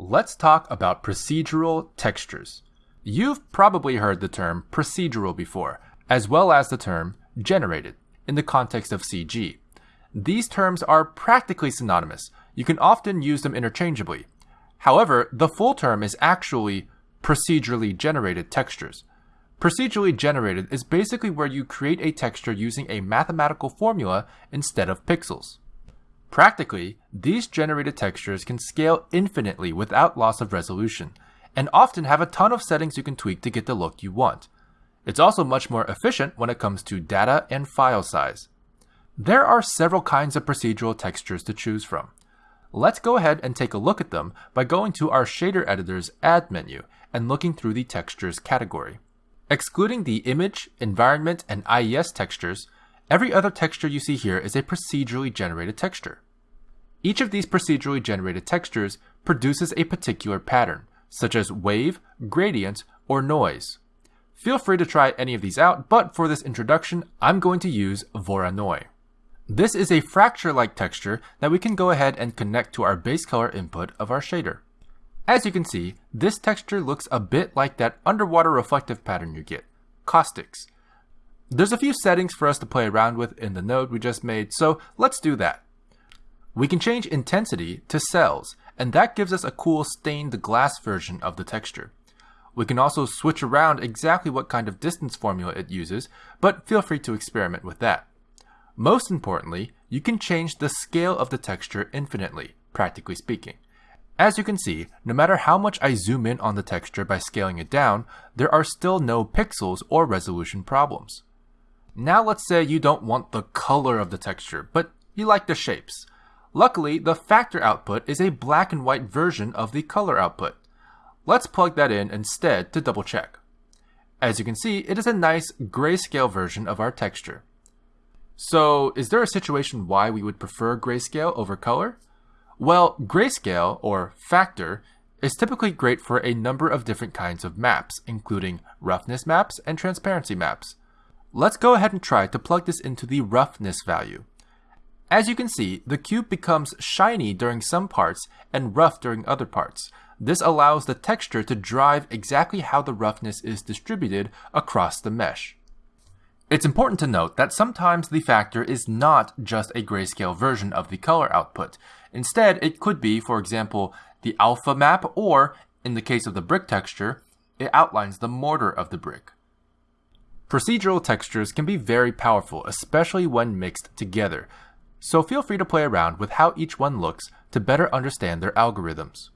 let's talk about procedural textures. You've probably heard the term procedural before, as well as the term generated in the context of CG. These terms are practically synonymous. You can often use them interchangeably. However, the full term is actually procedurally generated textures. Procedurally generated is basically where you create a texture using a mathematical formula instead of pixels. Practically, these generated textures can scale infinitely without loss of resolution, and often have a ton of settings you can tweak to get the look you want. It's also much more efficient when it comes to data and file size. There are several kinds of procedural textures to choose from. Let's go ahead and take a look at them by going to our shader editor's add menu and looking through the textures category. Excluding the image, environment, and IES textures, every other texture you see here is a procedurally generated texture. Each of these procedurally generated textures produces a particular pattern, such as wave, gradient, or noise. Feel free to try any of these out, but for this introduction, I'm going to use Voronoi. This is a fracture-like texture that we can go ahead and connect to our base color input of our shader. As you can see, this texture looks a bit like that underwater reflective pattern you get, caustics. There's a few settings for us to play around with in the node we just made, so let's do that. We can change intensity to cells, and that gives us a cool stained glass version of the texture. We can also switch around exactly what kind of distance formula it uses, but feel free to experiment with that. Most importantly, you can change the scale of the texture infinitely, practically speaking. As you can see, no matter how much I zoom in on the texture by scaling it down, there are still no pixels or resolution problems. Now let's say you don't want the color of the texture, but you like the shapes. Luckily, the factor output is a black and white version of the color output. Let's plug that in instead to double check. As you can see, it is a nice grayscale version of our texture. So, is there a situation why we would prefer grayscale over color? Well, grayscale, or factor, is typically great for a number of different kinds of maps, including roughness maps and transparency maps. Let's go ahead and try to plug this into the roughness value. As you can see, the cube becomes shiny during some parts and rough during other parts. This allows the texture to drive exactly how the roughness is distributed across the mesh. It's important to note that sometimes the factor is not just a grayscale version of the color output. Instead, it could be, for example, the alpha map, or, in the case of the brick texture, it outlines the mortar of the brick. Procedural textures can be very powerful, especially when mixed together, so feel free to play around with how each one looks to better understand their algorithms.